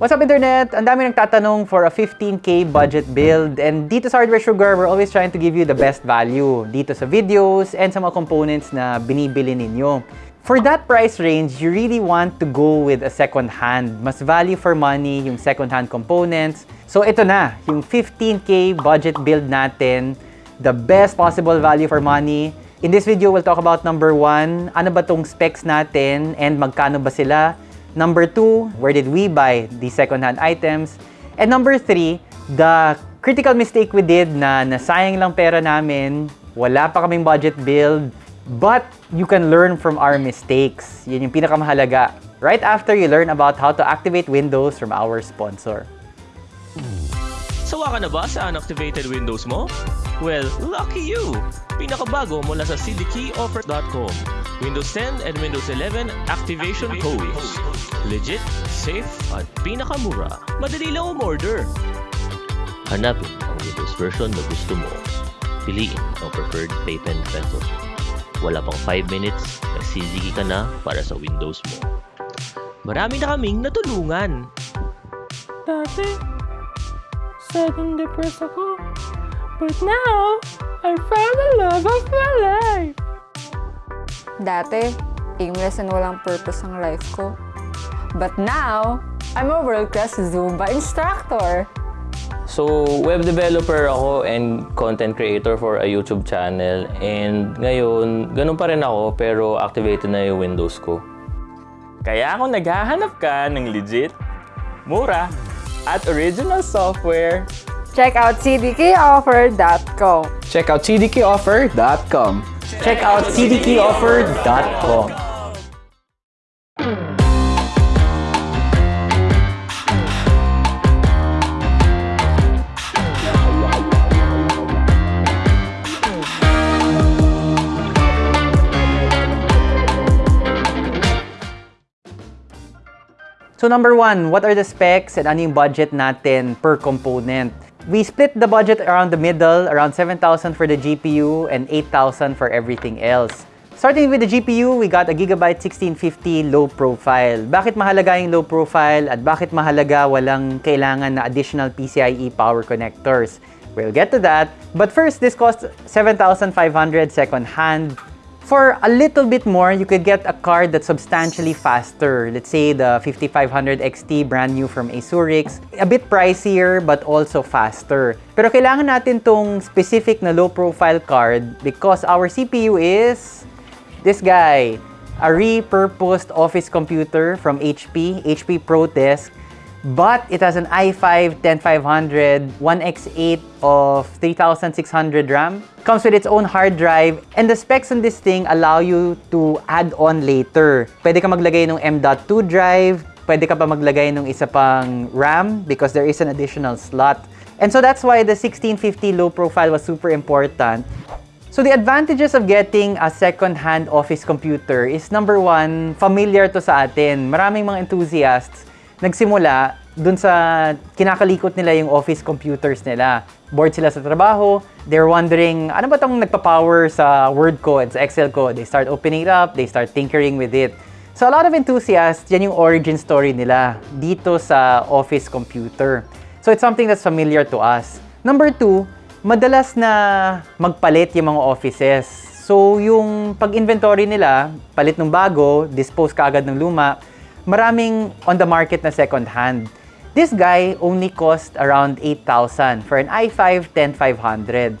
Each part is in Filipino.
What's up internet? Ang dami nagtatanong for a 15k budget build and dito sa Hardware Sugar, we're always trying to give you the best value dito sa videos and sa mga components na binibili ninyo. For that price range, you really want to go with a second hand. Mas value for money yung second hand components. So ito na, yung 15k budget build natin, the best possible value for money. In this video, we'll talk about number one, ano ba tong specs natin and magkano ba sila? Number two, where did we buy these second-hand items? And number three, the critical mistake we did na nasayang lang pera namin, wala pa kaming budget build, but you can learn from our mistakes. Yun yung pinakamahalaga. Right after you learn about how to activate Windows from our sponsor. Sawa ka na ba sa unactivated Windows mo? Well, lucky you! Pinakabago mula sa cdkeyoffer.com. Windows 10 and Windows 11 activation codes. Legit, safe, at pinakamura. Madali lang umorder. Hanapin ang Windows version na gusto mo. Piliin ang preferred payment method. Wala pang 5 minutes, nagsisigi ka na para sa Windows mo. Marami na kaming natulungan. Dati, sad and depressed ako. But now, I found the love of my life. Dati, aimless and walang purpose ang life ko. But now, I'm a world-class Zumba instructor. So, web developer ako and content creator for a YouTube channel. And ngayon, ganun pa rin ako pero activated na yung Windows ko. Kaya kung naghahanap ka ng legit, mura, at original software, Check out cdkoffer.com. Check out cdkoffer.com. Check out cdkeyoffer.com. So number one, what are the specs and ano yung budget natin per component? We split the budget around the middle, around 7,000 for the GPU and 8,000 for everything else. Starting with the GPU, we got a Gigabyte 1650 low profile. Bakit mahalaga yung low profile at bakit mahalaga walang kailangan na additional PCIe power connectors? We'll get to that. But first, this costs 7,500 second hand. For a little bit more, you could get a card that's substantially faster. Let's say the 5500 XT brand new from Asurix. A bit pricier but also faster. Pero kailangan natin tong specific na low profile card because our CPU is this guy. A repurposed office computer from HP, HP ProDesk. But it has an i5 10500 1x8 of 3600 RAM. Comes with its own hard drive. And the specs on this thing allow you to add on later. Pwede ka maglagay ng M.2 drive. Pwede ka pa maglagay ng isa pang RAM because there is an additional slot. And so that's why the 1650 low profile was super important. So the advantages of getting a second-hand office computer is number one, familiar to sa atin. Maraming mga enthusiasts nagsimula dun sa kinakalikot nila yung office computers nila. Bored sila sa trabaho, they're wondering, ano ba tong nagpa-power sa Word ko and sa Excel ko? They start opening it up, they start tinkering with it. So a lot of enthusiasts, yan yung origin story nila dito sa office computer. So it's something that's familiar to us. Number two, madalas na magpalit yung mga offices. So yung pag-inventory nila, palit ng bago, dispose kaagad ng luma, maraming on the market na second hand. This guy only cost around 8,000 for an i5 10500.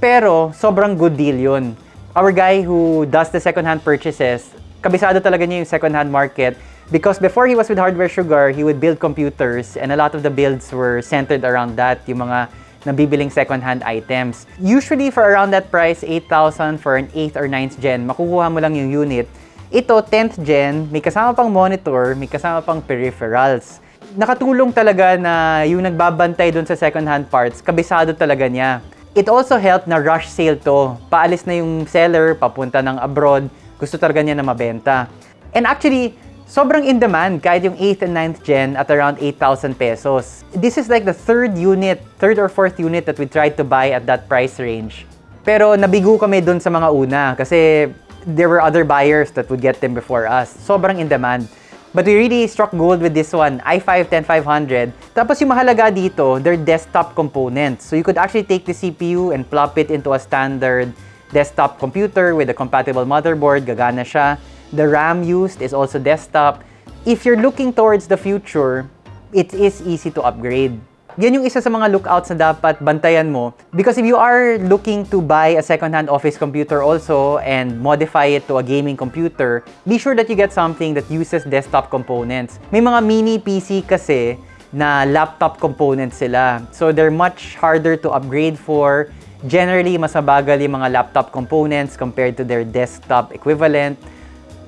Pero sobrang good deal yun. Our guy who does the second hand purchases, kabisado talaga niya yung second hand market because before he was with Hardware Sugar, he would build computers and a lot of the builds were centered around that, yung mga nabibiling second-hand items. Usually, for around that price, 8,000 for an 8th or 9th gen, makukuha mo lang yung unit. Ito, 10th gen, may kasama pang monitor, may kasama pang peripherals. Nakatulong talaga na yung nagbabantay doon sa second-hand parts, kabisado talaga niya. It also helped na rush sale to. Paalis na yung seller, papunta ng abroad, gusto talaga niya na mabenta. And actually, sobrang in demand kahit yung 8th and 9th gen at around 8,000 pesos. This is like the third unit, third or fourth unit that we tried to buy at that price range. Pero nabigo kami dun sa mga una kasi there were other buyers that would get them before us. Sobrang in demand. But we really struck gold with this one, i5-10500. Tapos yung mahalaga dito, they're desktop components. So you could actually take the CPU and plop it into a standard desktop computer with a compatible motherboard, gagana siya. The RAM used is also desktop. If you're looking towards the future, it is easy to upgrade. Yan yung isa sa mga lookouts na dapat bantayan mo. Because if you are looking to buy a second-hand office computer also and modify it to a gaming computer, be sure that you get something that uses desktop components. May mga mini PC kasi na laptop components sila. So they're much harder to upgrade for. Generally, mas mabagal yung mga laptop components compared to their desktop equivalent.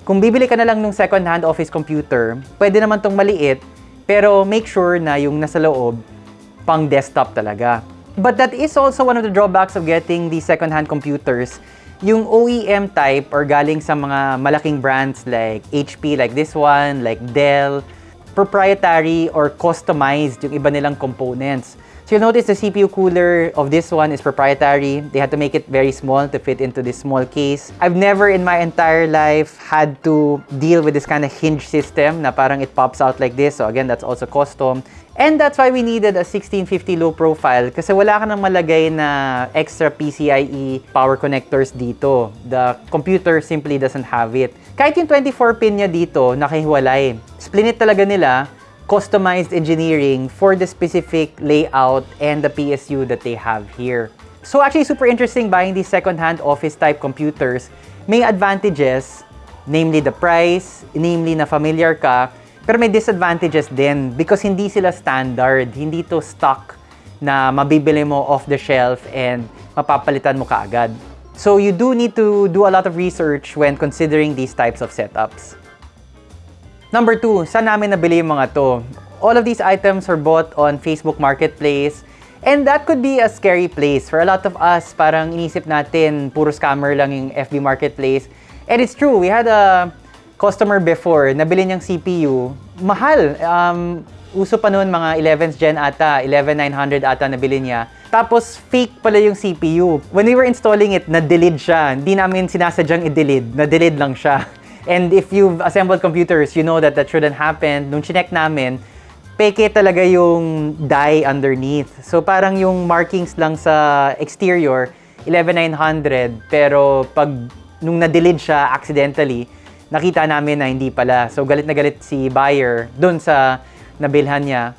Kung bibili ka na lang ng second-hand office computer, pwede naman tong maliit, pero make sure na yung nasa loob, pang desktop talaga. But that is also one of the drawbacks of getting these second-hand computers. Yung OEM type or galing sa mga malaking brands like HP, like this one, like Dell, proprietary or customized yung iba nilang components. So you'll notice the CPU cooler of this one is proprietary. They had to make it very small to fit into this small case. I've never in my entire life had to deal with this kind of hinge system na parang it pops out like this. So again, that's also custom. And that's why we needed a 1650 low profile kasi wala ka nang malagay na extra PCIe power connectors dito. The computer simply doesn't have it. Kahit yung 24 pin niya dito, nakahiwalay. Splinit talaga nila customized engineering for the specific layout and the PSU that they have here. So actually super interesting buying these second-hand office type computers. May advantages, namely the price, namely na familiar ka, pero may disadvantages din because hindi sila standard, hindi to stock na mabibili mo off the shelf and mapapalitan mo kaagad. So you do need to do a lot of research when considering these types of setups. Number two, saan namin nabili yung mga to? All of these items are bought on Facebook Marketplace and that could be a scary place. For a lot of us, parang inisip natin puro scammer lang yung FB Marketplace. And it's true, we had a customer before, nabili niyang CPU, mahal. Um, uso pa noon mga 11th gen ata, 11900 ata nabili niya. Tapos fake pala yung CPU. When we were installing it, na-delete siya. Hindi namin sinasadyang i-delete, na-delete lang siya. And if you've assembled computers, you know that that shouldn't happen. Nung chinek namin, peke talaga yung die underneath. So parang yung markings lang sa exterior, 11900, pero pag nung na-delete siya accidentally, nakita namin na hindi pala. So galit na galit si buyer doon sa nabilhan niya.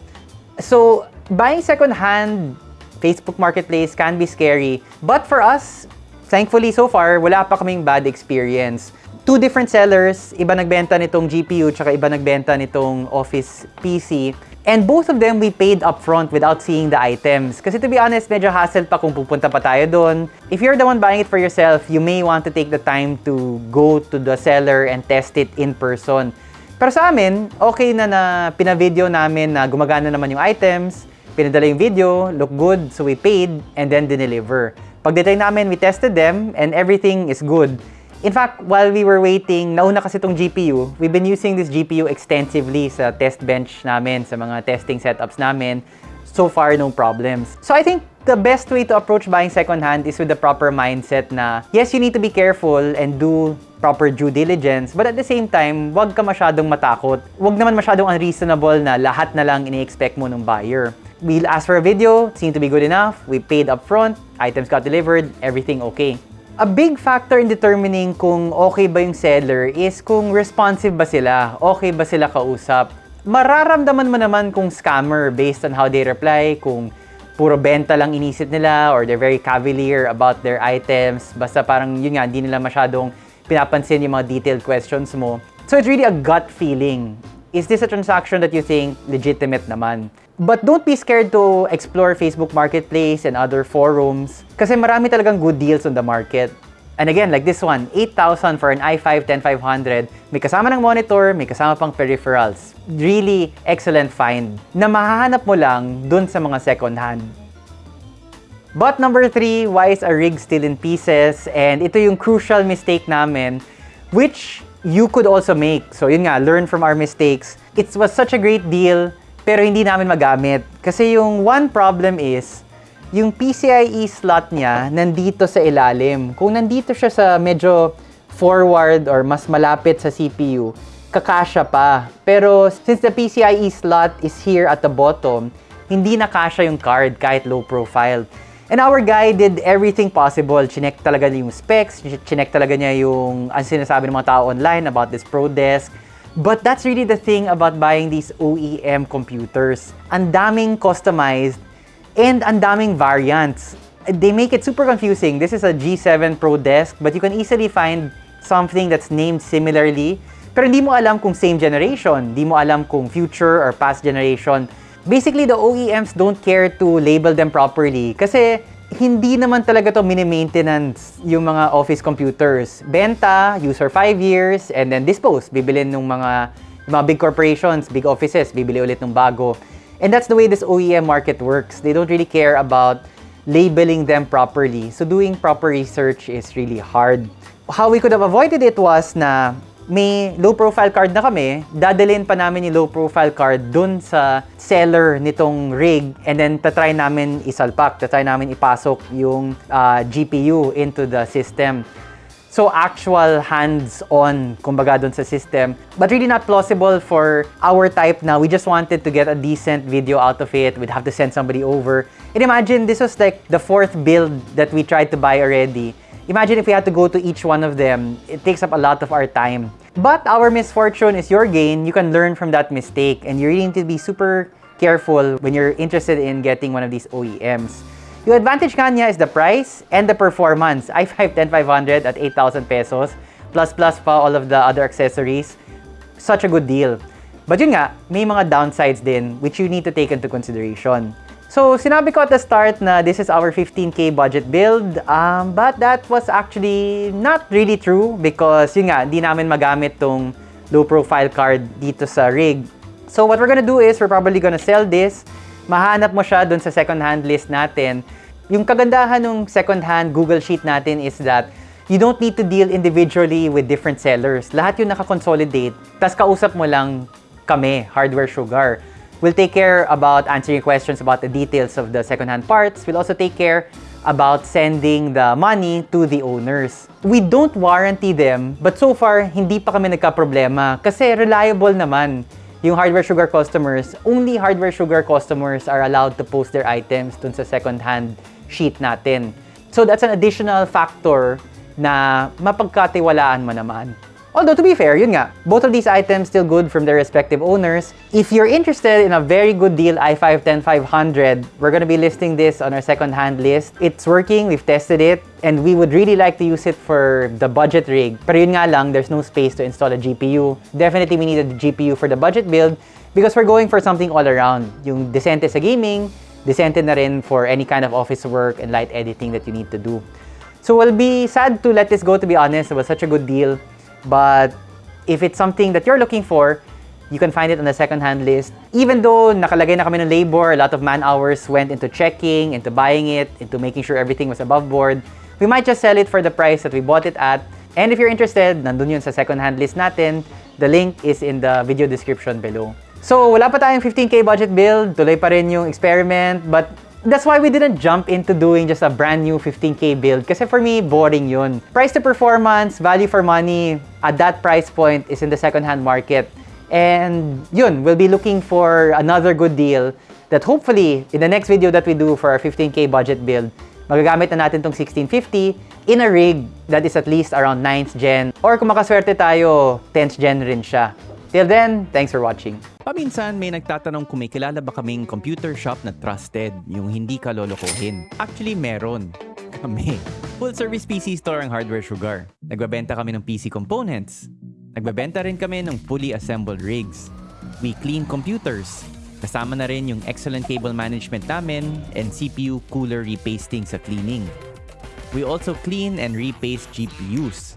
So buying second-hand Facebook Marketplace can be scary. But for us, thankfully so far, wala pa kaming bad experience. Two different sellers, iba nagbenta nitong GPU tsaka iba nagbenta nitong Office PC. And both of them we paid upfront without seeing the items. Kasi to be honest, medyo hassle pa kung pupunta pa tayo doon. If you're the one buying it for yourself, you may want to take the time to go to the seller and test it in person. Pero sa amin, okay na na pina-video namin na gumagana naman yung items, pinadala yung video, look good, so we paid, and then dineliver. Pagdating namin, we tested them, and everything is good. In fact, while we were waiting, nauna kasi itong GPU, we've been using this GPU extensively sa test bench namin, sa mga testing setups namin. So far, no problems. So I think the best way to approach buying secondhand is with the proper mindset na, yes, you need to be careful and do proper due diligence, but at the same time, wag ka masyadong matakot. Wag naman masyadong unreasonable na lahat na lang ini-expect mo ng buyer. We'll ask for a video, seemed to be good enough, we paid upfront, items got delivered, everything okay. A big factor in determining kung okay ba yung seller is kung responsive ba sila, okay ba sila kausap. Mararamdaman mo naman kung scammer based on how they reply, kung puro benta lang inisip nila or they're very cavalier about their items. Basta parang yun nga, hindi nila masyadong pinapansin yung mga detailed questions mo. So it's really a gut feeling. Is this a transaction that you think legitimate naman? But don't be scared to explore Facebook Marketplace and other forums kasi marami talagang good deals on the market. And again, like this one, 8,000 for an i5 10500. May kasama ng monitor, may kasama pang peripherals. Really excellent find na mahahanap mo lang dun sa mga second hand. But number three, why is a rig still in pieces? And ito yung crucial mistake namin, which you could also make. So yun nga, learn from our mistakes. It was such a great deal, pero hindi namin magamit. Kasi yung one problem is, yung PCIe slot niya nandito sa ilalim. Kung nandito siya sa medyo forward or mas malapit sa CPU, kakasya pa. Pero since the PCIe slot is here at the bottom, hindi nakasya yung card kahit low profile. And our guy did everything possible. Chinek talaga niya yung specs, chinek talaga niya yung ang sinasabi ng mga tao online about this Pro Desk. But that's really the thing about buying these OEM computers. Ang daming customized and ang daming variants. They make it super confusing. This is a G7 Pro Desk, but you can easily find something that's named similarly. Pero hindi mo alam kung same generation, hindi mo alam kung future or past generation. Basically, the OEMs don't care to label them properly kasi hindi naman talaga to mini-maintenance yung mga office computers. Benta, use for 5 years, and then dispose. Bibilin ng mga, mga big corporations, big offices, bibili ulit ng bago. And that's the way this OEM market works. They don't really care about labeling them properly. So doing proper research is really hard. How we could have avoided it was na may low profile card na kami, dadalhin pa namin yung low profile card dun sa seller nitong rig and then tatry namin isalpak, tatry namin ipasok yung uh, GPU into the system. So actual hands-on, kumbaga dun sa system. But really not plausible for our type na we just wanted to get a decent video out of it. We'd have to send somebody over. And imagine this was like the fourth build that we tried to buy already. Imagine if we had to go to each one of them. It takes up a lot of our time. But our misfortune is your gain. You can learn from that mistake. And you really need to be super careful when you're interested in getting one of these OEMs. Yung advantage kanya is the price and the performance. i5 10500 at 8,000 pesos. Plus plus pa all of the other accessories. Such a good deal. But yun nga, may mga downsides din which you need to take into consideration. So, sinabi ko at the start na this is our 15K budget build, um, but that was actually not really true because yun nga, hindi namin magamit tong low profile card dito sa rig. So, what we're gonna do is we're probably gonna sell this. Mahanap mo siya dun sa second-hand list natin. Yung kagandahan ng second-hand Google Sheet natin is that you don't need to deal individually with different sellers. Lahat yung nakakonsolidate, tas kausap mo lang kami, Hardware Sugar. We'll take care about answering questions about the details of the second-hand parts. We'll also take care about sending the money to the owners. We don't warranty them, but so far, hindi pa kami nagka-problema kasi reliable naman yung Hardware Sugar customers. Only Hardware Sugar customers are allowed to post their items dun sa second-hand sheet natin. So that's an additional factor na mapagkatiwalaan mo naman. Although, to be fair, yun nga, both of these items still good from their respective owners. If you're interested in a very good deal i5 10500, we're gonna be listing this on our second-hand list. It's working, we've tested it, and we would really like to use it for the budget rig. Pero yun nga lang, there's no space to install a GPU. Definitely, we need a GPU for the budget build because we're going for something all around. Yung decente sa gaming, decente na rin for any kind of office work and light editing that you need to do. So we'll be sad to let this go, to be honest. It was such a good deal. But if it's something that you're looking for, you can find it on the second-hand list. Even though nakalagay na kami ng labor, a lot of man hours went into checking, into buying it, into making sure everything was above board, we might just sell it for the price that we bought it at. And if you're interested, nandun yun sa second-hand list natin. The link is in the video description below. So, wala pa tayong 15K budget build. Tuloy pa rin yung experiment. But That's why we didn't jump into doing just a brand new 15K build. Kasi for me, boring yun. Price to performance, value for money, at that price point is in the second-hand market. And yun, we'll be looking for another good deal that hopefully, in the next video that we do for our 15K budget build, magagamit na natin tong 1650 in a rig that is at least around 9th gen. Or kung makaswerte tayo, 10th gen rin siya. Till then, thanks for watching. Paminsan may nagtatanong kung may kilala ba kaming computer shop na trusted, yung hindi ka lolokohin. Actually, meron. Kami. Full service PC store ang Hardware Sugar. Nagbabenta kami ng PC components. Nagbabenta rin kami ng fully assembled rigs. We clean computers. Kasama na rin yung excellent cable management namin and CPU cooler repasting sa cleaning. We also clean and repaste GPUs.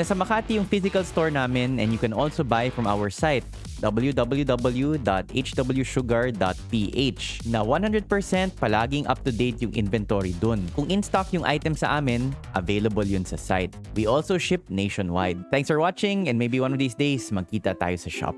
Nasa Makati yung physical store namin and you can also buy from our site www.hwsugar.ph na 100% palaging up-to-date yung inventory dun. Kung in-stock yung item sa amin, available yun sa site. We also ship nationwide. Thanks for watching and maybe one of these days magkita tayo sa shop.